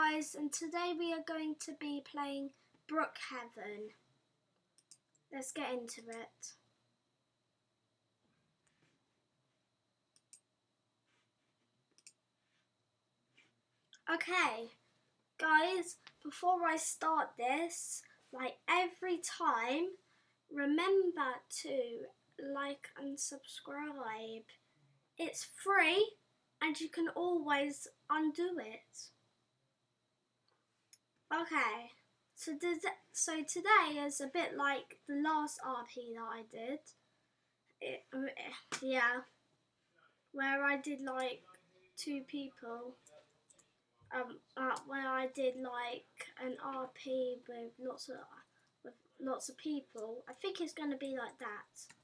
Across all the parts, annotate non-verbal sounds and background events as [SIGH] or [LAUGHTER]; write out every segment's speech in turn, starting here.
guys and today we are going to be playing Brookhaven. Let's get into it. Okay, guys, before I start this, like every time, remember to like and subscribe. It's free and you can always undo it. Okay, so so today is a bit like the last RP that I did. It, yeah, where I did like two people. Um, uh, where I did like an RP with lots of with lots of people. I think it's going to be like that.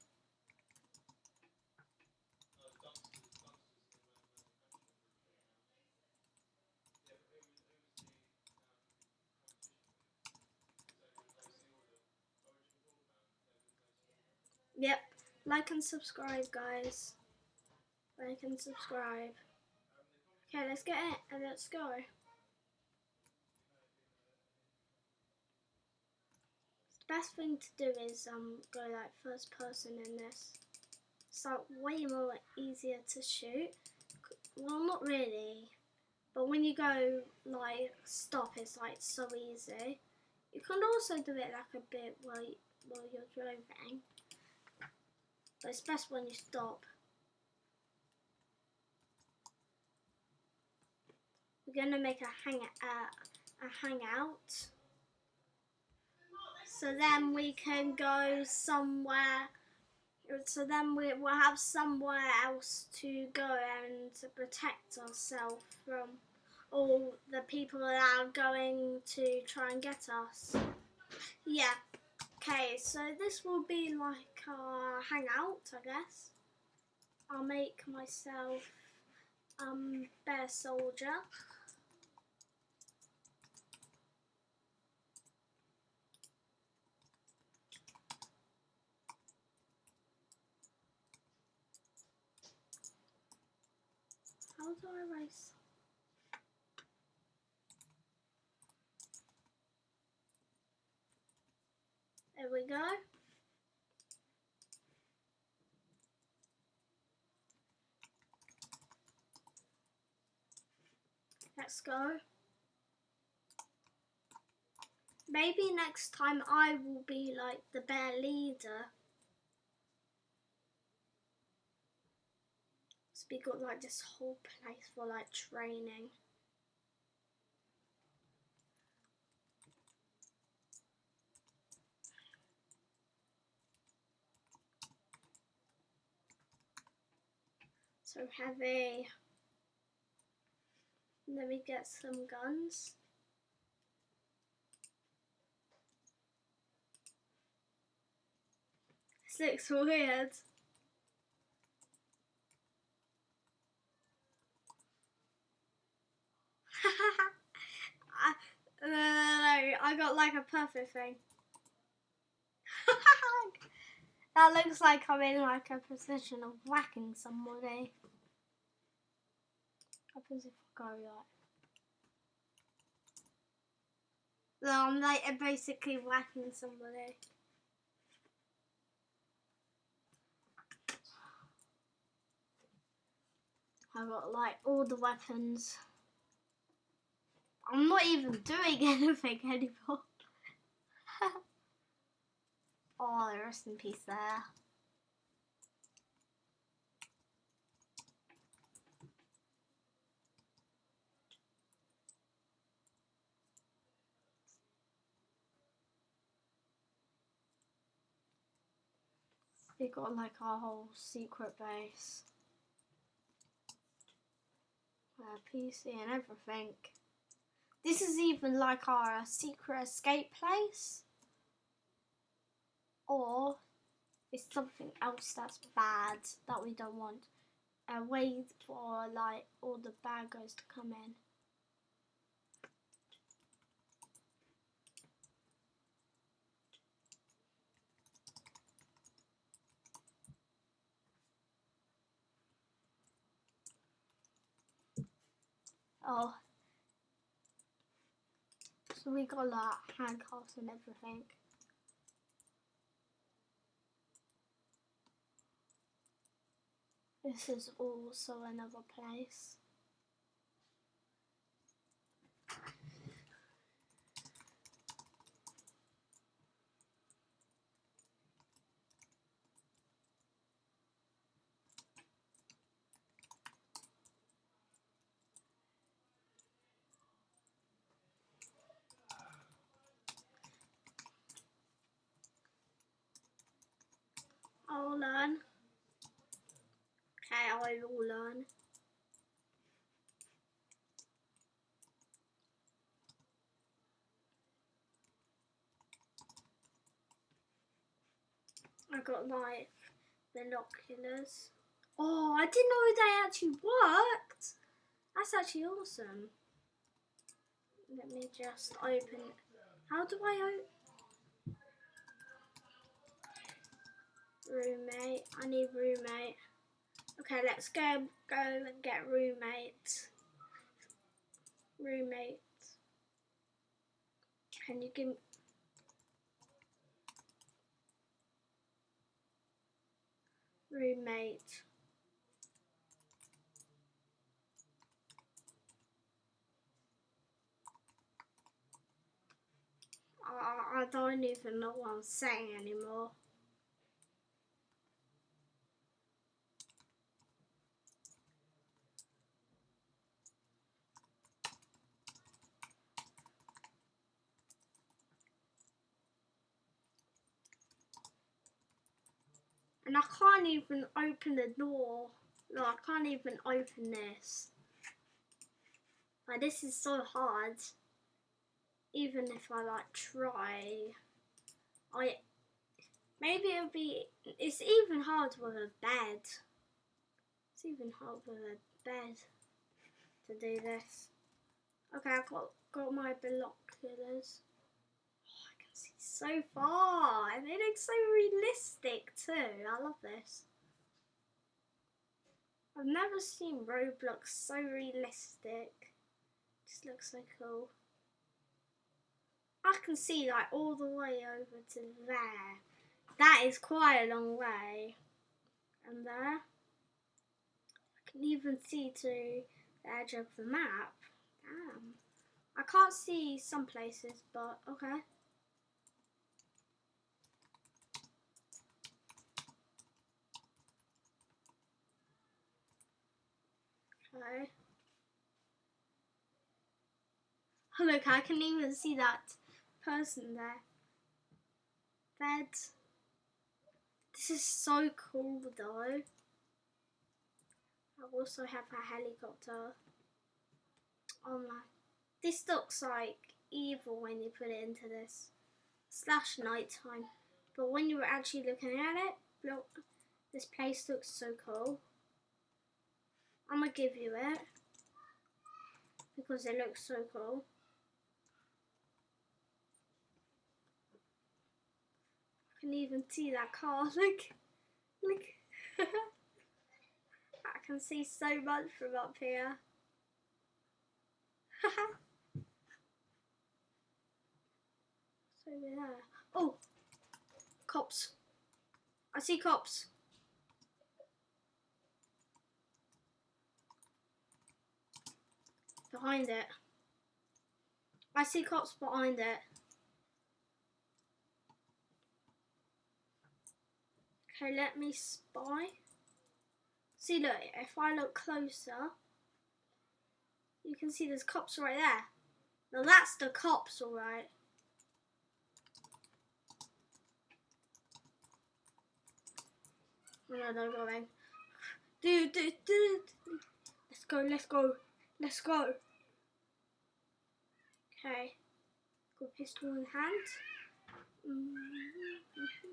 Like and subscribe, guys. Like and subscribe. Okay, let's get it and let's go. The best thing to do is um go like first person in this. So way more easier to shoot. Well, not really. But when you go like stop, it's like so easy. You can also do it like a bit while, while you're driving. But it's best when you stop. We're gonna make a hang uh, a hangout. So then we can go somewhere. So then we will have somewhere else to go and to protect ourselves from all the people that are going to try and get us. Yeah. Okay, so this will be like a hangout, I guess. I'll make myself um bear soldier. How do I race? There we go. Let's go. Maybe next time I will be like the bear leader. So we got like this whole place for like training. So heavy. Let me get some guns. This looks weird. [LAUGHS] I, no, no, no, I got like a perfect thing. [LAUGHS] that looks like I'm in like a position of whacking somebody go like I'm like basically whacking somebody. I've got like all the weapons. I'm not even doing [LAUGHS] anything anymore. [LAUGHS] oh, rest in peace there. We got like our whole secret base. Our PC and everything. This is even like our secret escape place. Or it's something else that's bad that we don't want. And wait for like all the bad guys to come in. Oh. So we got like handcuffs and everything. This is also another place. I'll learn. Okay, I will learn. I got like binoculars. Oh, I didn't know they actually worked. That's actually awesome. Let me just open. How do I open? Roommate. I need roommate. Okay, let's go go and get roommates. Roommates. Can you give roommate? I, I don't even know what I'm saying anymore. I can't even open the door. No, I can't even open this. Like, this is so hard. Even if I, like, try. I... Maybe it'll be... It's even hard with a bed. It's even hard with a bed to do this. Okay, I've got, got my binoculars so far and they look so realistic too. I love this. I've never seen Roblox so realistic. Just looks so cool. I can see like all the way over to there. That is quite a long way. And there. I can even see to the edge of the map. Damn. I can't see some places, but. Okay. Oh look, I can even see that person there. Bed. This is so cool though. I also have a helicopter. Oh my. This looks like evil when you put it into this. Slash nighttime. But when you were actually looking at it, look, this place looks so cool. I'm gonna give you it because it looks so cool. Can even see that car. [LAUGHS] Look, look. [LAUGHS] I can see so much from up here. [LAUGHS] so there. Oh, cops. I see cops. behind it. I see cops behind it. Okay, let me spy. See, look, if I look closer, you can see there's cops right there. Now that's the cops, alright. Oh, no, no, going. Dude, dude, dude. Let's go, let's go, let's go. Okay. Got pistol in hand. Mm-hmm.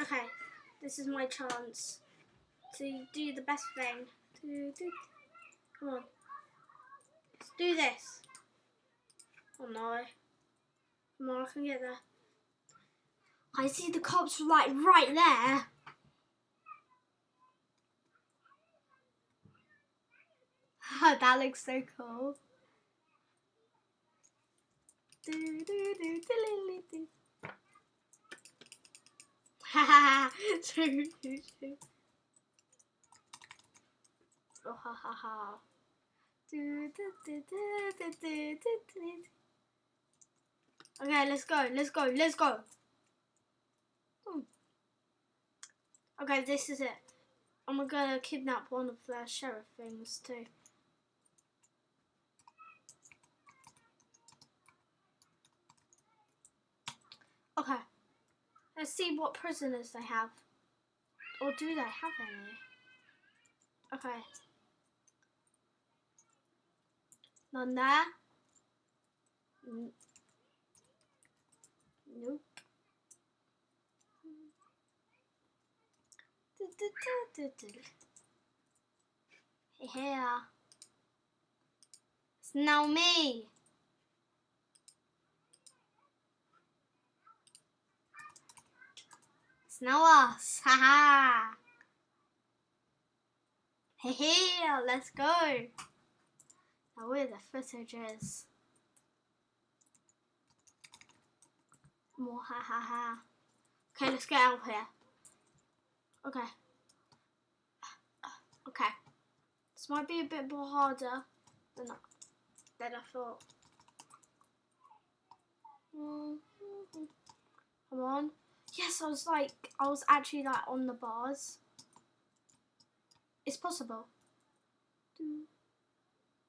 Okay. This is my chance to do the best thing. Come on. Let's do this. Oh no. Come on, I can get there. I see the cops like right there. [LAUGHS] Oh, that looks so cool. Do, do, do, do, do, do. Ha ha ha. Do, do, do. Oh ha ha ha. Do, do, do, do, do, do, do. Okay, let's go, let's go, let's go. Hmm. Okay, this is it. I'm gonna kidnap one of the sheriff things too. Okay. Let's see what prisoners they have. Or do they have any? Okay. None there. N- Nope. Here. It's now me. It's now us. Haha. Hey, hey, let's go. Now where the footage is. More ha ha ha. Okay, let's get out of here. Okay. Okay. This might be a bit more harder than I, than I thought. Mhm. Come on. Yes, I was like, I was actually like on the bars. It's possible.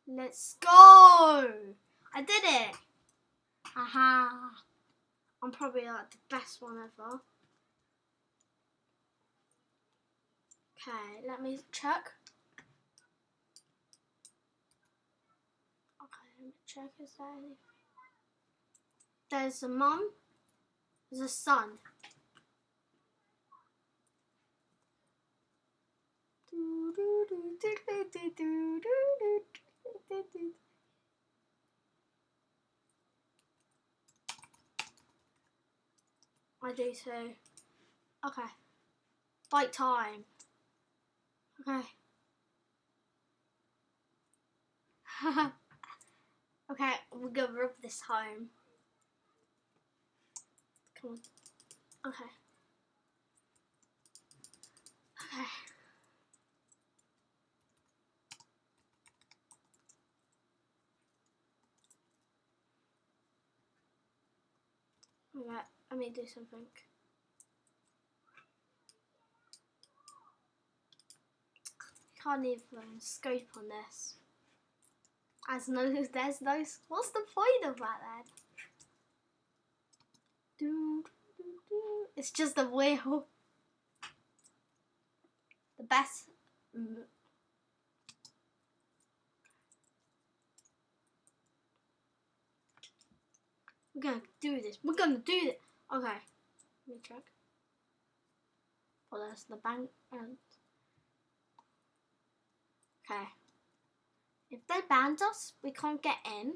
Let's go! I did it! Aha! I'm probably like the best one ever. Okay, let me check. Okay, let me check. Is there any? There's a mum. There's a son. I do too. Okay. Fight time. Okay. [LAUGHS] okay, we're gonna rub this home. Come on. Okay. Okay. Alright, let me do something. Can't even scope on this. As no, [LAUGHS] there's no. What's the point of that then? It's just a wheel. The best. We're gonna do this. We're gonna do this. Okay. Let me check. Oh, that's the bank. And okay. If they banned us, we can't get in.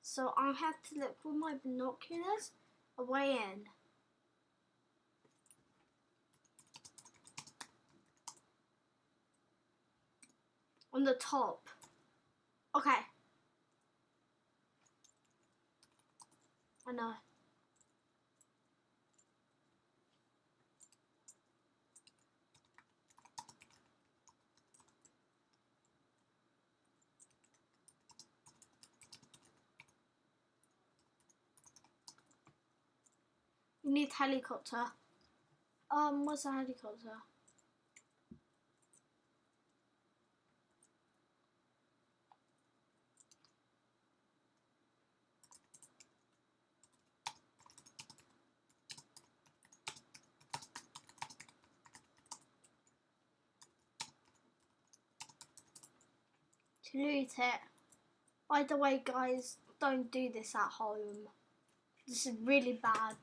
So I have to look with my binoculars a way in. On the top. Okay. I know. We need helicopter. Um, what's a helicopter? To loot it. By the way, guys, don't do this at home. This is really bad.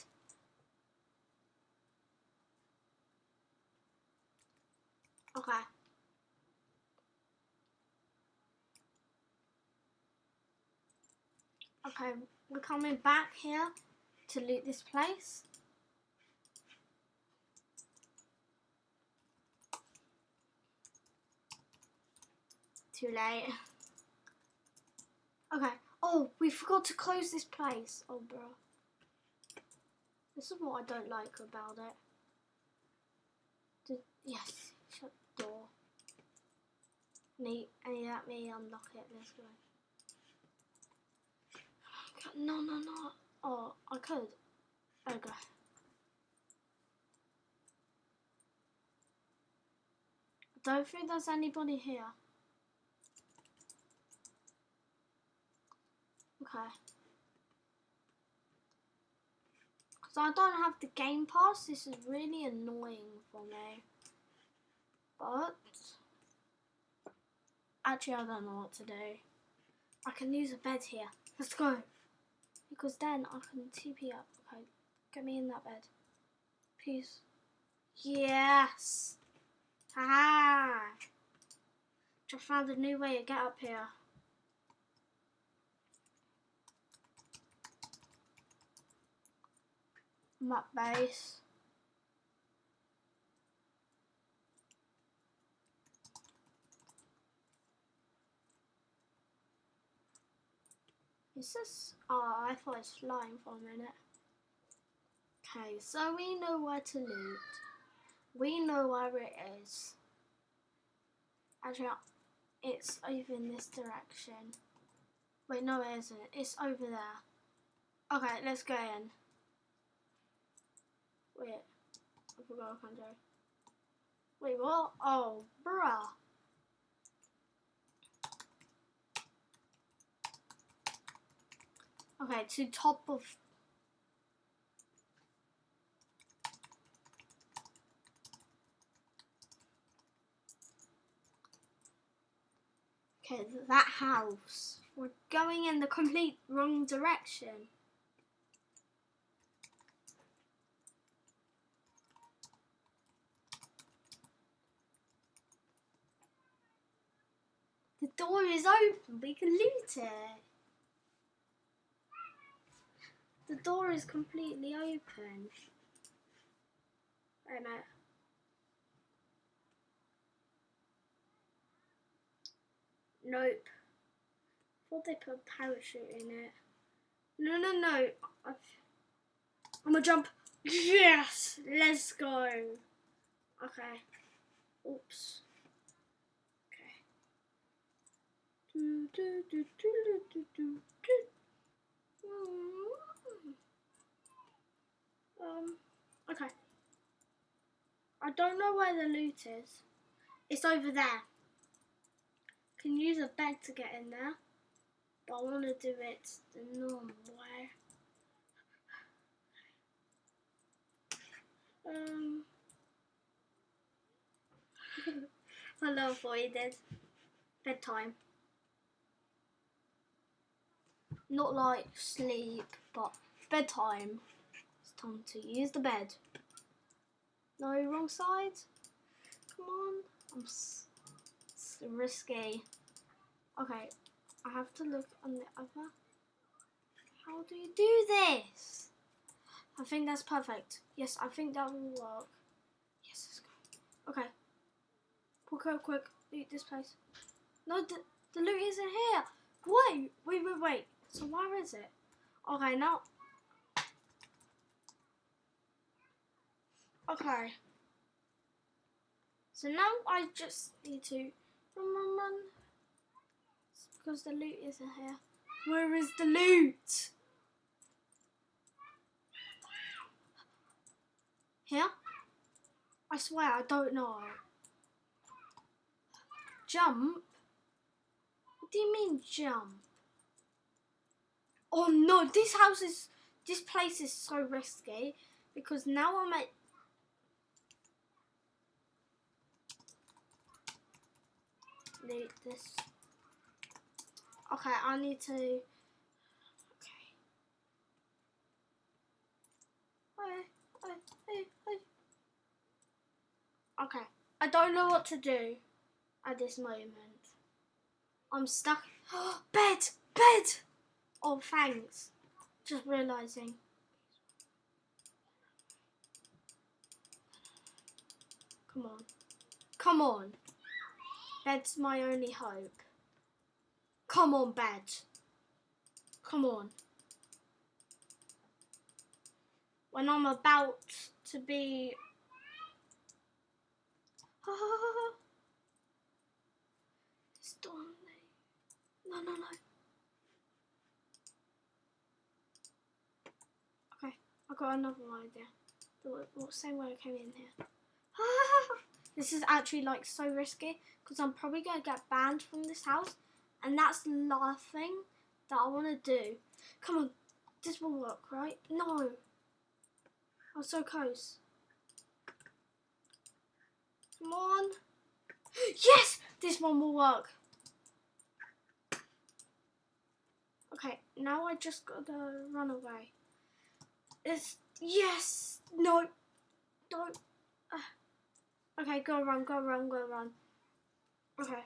Okay. Okay, we're coming back here to loot this place. Too late. Okay, Oh, we forgot to close this place. Oh, bro. This is what I don't like about it. The, yes, shut the door. Need, and let me unlock it this way. No, no, no. Oh, I could. Okay. I don't think there's anybody here. Okay. Because I don't have the Game Pass, this is really annoying for me. But, actually I don't know what to do. I can use a bed here. Let's go. Because then I can TP up. Okay, get me in that bed. Please. Yes. Haha. Just found a new way to get up here. Map base. Is this? Oh, I thought it's flying for a minute. Okay, so we know where to loot. We know where it is. Actually, it's over in this direction. Wait, no it isn't. It's over there. Okay, let's go in. Wait, I forgot I can't. Wait, what? Oh, bruh. Okay, to top of Okay, that house. We're going in the complete wrong direction. Door is open, we can loot it. The door is completely open. Wait a. Nope. thought they put a parachute in it. No, no, no. I'm gonna jump. Yes! Let's go. Okay. Oops. Okay. Do, do, do, do, do, do, do. Um, okay. I don't know where the loot is. It's over there. Can use a bed to get in there. But I want to do it the normal way. Um, [LAUGHS] I love what he. Bedtime. Not like sleep, but bedtime. It's time to use the bed. No, wrong side. Come on. I'm s it's risky. Okay, I have to look on the other. How do you do this? I think that's perfect. Yes, I think that will work. Yes, let's go. Okay. Quick, quick, quick. Loot this place. No, the, the loot isn't here. Wait, wait, wait, wait. So where is it? Okay, now. Okay. So now I just need to run, run, run. It's because the loot isn't here. Where is the loot? Here? I swear I don't know. Jump? What do you mean jump? Oh no, this house is, this place is so risky because now I'm at need this. Okay, I need to. Okay. Okay, I don't know what to do at this moment. I'm stuck. Oh, [GASPS] bed! Bed! Oh, thanks. Just realising. Come on. Come on. Bed's my only hope. Come on, bed. Come on. When I'm about to be... Stanley. No, no, no. Okay, I got another idea. The, same way I came in here. [LAUGHS] this is actually like so risky because I'm probably going to get banned from this house and that's the last thing that I want to do. Come on, this will work, right? No. I'm so close. Come on. Yes! This one will work. Okay, now I just gotta run away. Yes! No! Don't. Uh, okay, go run, go run, go run. Okay.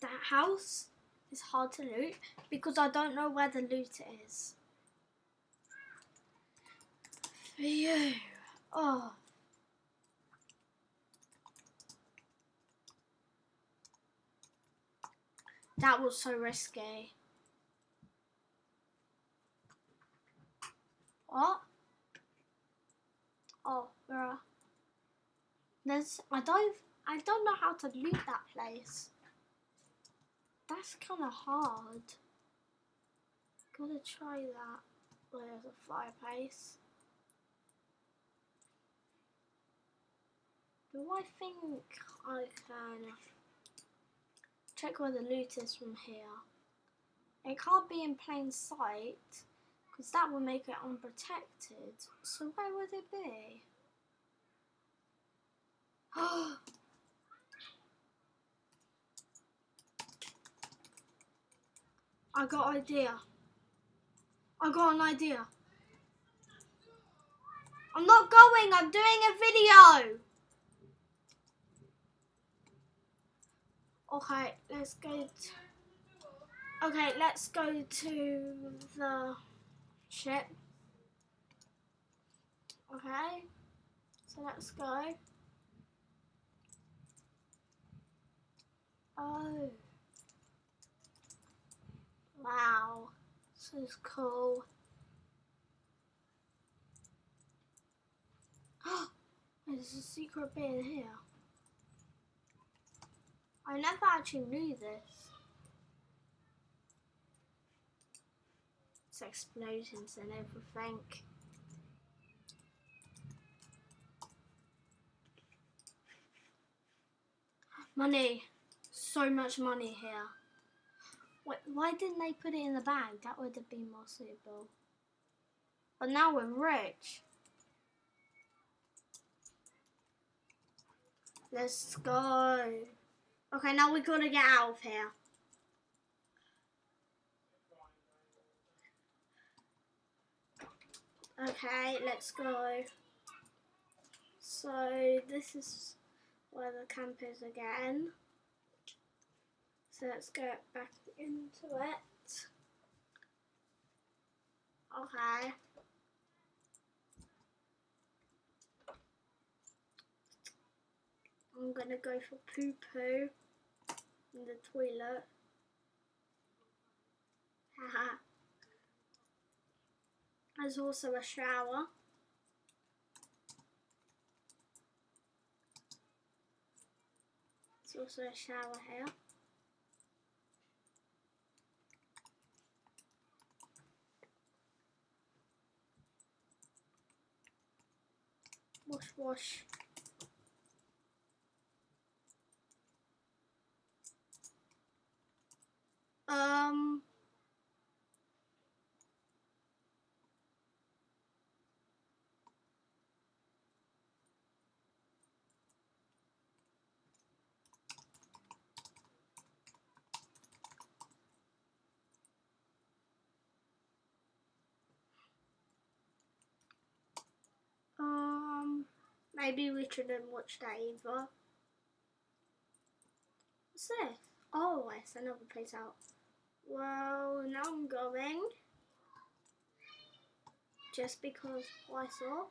That house is hard to loot because I don't know where the loot is. For you. Oh. That was so risky. What? Oh, bruh. There's, I don't, I don't know how to loot that place. That's kind of hard. Gotta try that. There's a fireplace. Do I think I can check where the loot is from here? It can't be in plain sight because that would make it unprotected. So where would it be? [GASPS] I got idea. I got an idea. I'm not going, I'm doing a video. Okay, let's go. okay, let's go to the ship. Okay, so let's go. Oh. Wow, this is cool. Oh, [GASPS] There's a secret bit in here. I never actually knew this. Explosions and everything. Money. So much money here. Wait, why didn't they put it in the bag? That would have been more suitable. But now we're rich. Let's go. Okay, now we gotta get out of here. Okay, let's go. So this is where the camp is again. So let's go back into it. Okay. I'm gonna go for poo poo in the toilet. [LAUGHS] Haha. There's also a shower. There's also a shower here. Wash, wash. Um. Um, maybe we shouldn't watch that either. What's this? Oh, it's another place out. Well, now I'm going. Just because I saw.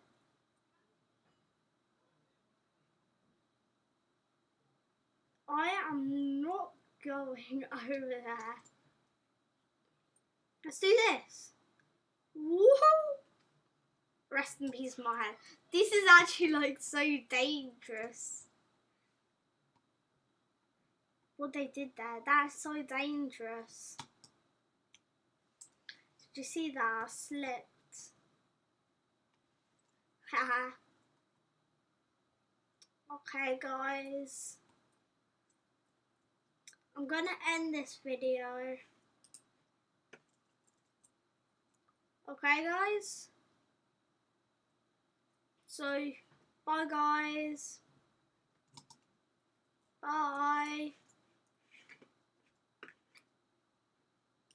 I am not going [LAUGHS] over there. Let's do this. Woohoo! Rest in peace, my head. This is actually like so dangerous. What they did there, that's so dangerous. Did you see that? I slipped. Haha. okay, guys. I'm gonna end this video. Okay, guys? So, bye, guys. Bye.